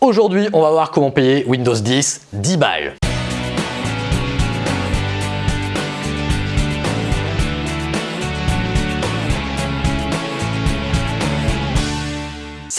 Aujourd'hui, on va voir comment payer Windows 10 10 balles.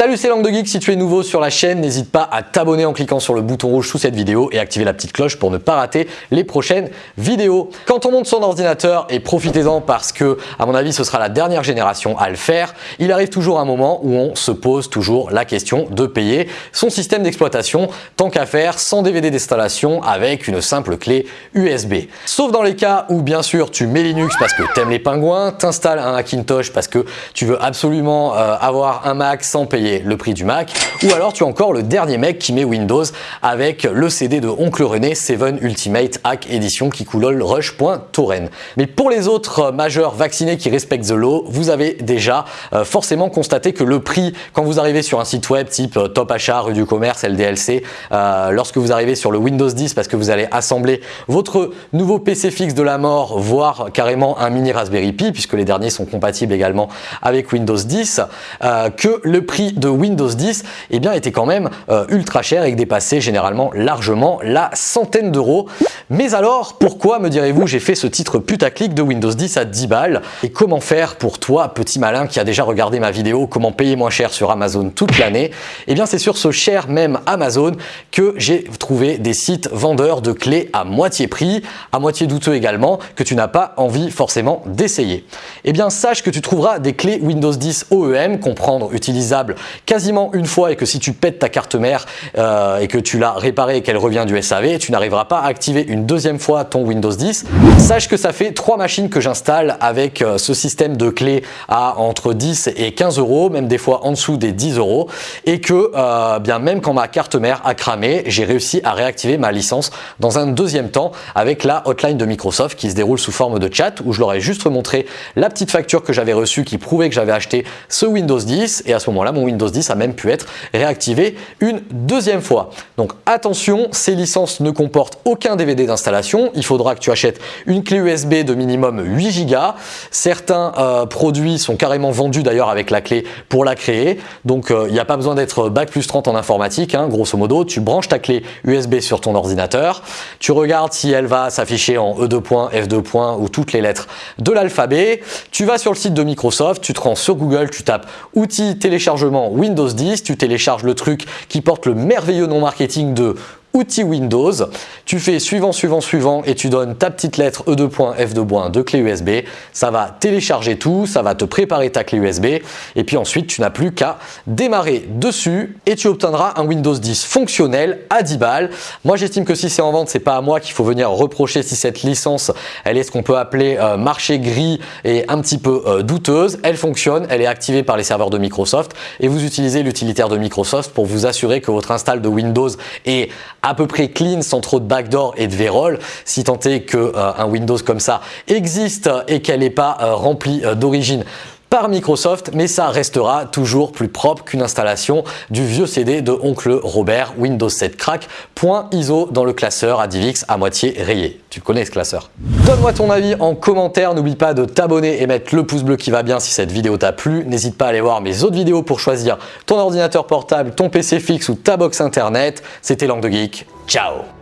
Salut c'est Langue de Geek, si tu es nouveau sur la chaîne, n'hésite pas à t'abonner en cliquant sur le bouton rouge sous cette vidéo et activer la petite cloche pour ne pas rater les prochaines vidéos. Quand on monte son ordinateur, et profitez-en parce que à mon avis ce sera la dernière génération à le faire, il arrive toujours un moment où on se pose toujours la question de payer son système d'exploitation tant qu'à faire sans DVD d'installation avec une simple clé USB. Sauf dans les cas où bien sûr tu mets Linux parce que t'aimes les pingouins, t'installes un Hackintosh parce que tu veux absolument euh, avoir un Mac sans payer le prix du Mac, ou alors tu as encore le dernier mec qui met Windows avec le CD de Oncle René 7 Ultimate Hack Edition qui coulole rush.torrent. Mais pour les autres majeurs vaccinés qui respectent the law, vous avez déjà euh, forcément constaté que le prix, quand vous arrivez sur un site web type euh, Top Achat, rue du commerce, LDLC, euh, lorsque vous arrivez sur le Windows 10 parce que vous allez assembler votre nouveau PC fixe de la mort, voire carrément un mini Raspberry Pi, puisque les derniers sont compatibles également avec Windows 10, que le prix de Windows 10 eh bien, était quand même euh, ultra cher et dépassait généralement largement la centaine d'euros. Mais alors, pourquoi me direz-vous j'ai fait ce titre putaclic de Windows 10 à 10 balles? Et comment faire pour toi, petit malin qui a déjà regardé ma vidéo comment payer moins cher sur Amazon toute l'année? Eh bien, c'est sur ce cher même Amazon que j'ai trouvé des sites vendeurs de clés à moitié prix, à moitié douteux également, que tu n'as pas envie forcément d'essayer. Eh bien, sache que tu trouveras des clés Windows 10 OEM, comprendre utilisables quasiment une fois et que si tu pètes ta carte mère euh, et que tu l'as réparée et qu'elle revient du SAV, tu n'arriveras pas à activer une deuxième fois ton Windows 10. Sache que ça fait trois machines que j'installe avec euh, ce système de clés à entre 10 et 15 euros, même des fois en dessous des 10 euros et que euh, bien même quand ma carte mère a cramé, j'ai réussi à réactiver ma licence dans un deuxième temps avec la hotline de Microsoft qui se déroule sous forme de chat où je leur ai juste montré la petite facture que j'avais reçue qui prouvait que j'avais acheté ce Windows 10 et à ce moment-là mon Windows Windows 10 a même pu être réactivé une deuxième fois. Donc attention, ces licences ne comportent aucun DVD d'installation. Il faudra que tu achètes une clé USB de minimum 8 Go. Certains euh, produits sont carrément vendus d'ailleurs avec la clé pour la créer. Donc euh, il n'y a pas besoin d'être Bac plus 30 en informatique. Hein. grosso modo, tu branches ta clé USB sur ton ordinateur. Tu regardes si elle va s'afficher en E2. F2. ou toutes les lettres de l'alphabet. Tu vas sur le site de Microsoft, tu te rends sur Google, tu tapes outils téléchargement Windows 10, tu télécharges le truc qui porte le merveilleux nom marketing de outils Windows. Tu fais suivant, suivant, suivant et tu donnes ta petite lettre E2.F2. de clé USB. Ça va télécharger tout, ça va te préparer ta clé USB et puis ensuite tu n'as plus qu'à démarrer dessus et tu obtiendras un Windows 10 fonctionnel à 10 balles. Moi j'estime que si c'est en vente, c'est pas à moi qu'il faut venir reprocher si cette licence elle est ce qu'on peut appeler euh, marché gris et un petit peu euh, douteuse. Elle fonctionne, elle est activée par les serveurs de Microsoft et vous utilisez l'utilitaire de Microsoft pour vous assurer que votre install de Windows est à peu près clean sans trop de backdoor et de vérole si tant est qu'un euh, Windows comme ça existe et qu'elle n'est pas euh, remplie euh, d'origine par Microsoft, mais ça restera toujours plus propre qu'une installation du vieux CD de Oncle Robert Windows 7 Crack .iso dans le classeur ADVX à moitié rayé. Tu connais ce classeur. Donne-moi ton avis en commentaire, n'oublie pas de t'abonner et mettre le pouce bleu qui va bien si cette vidéo t'a plu. N'hésite pas à aller voir mes autres vidéos pour choisir ton ordinateur portable, ton PC fixe ou ta box internet. C'était Langue de Geek. Ciao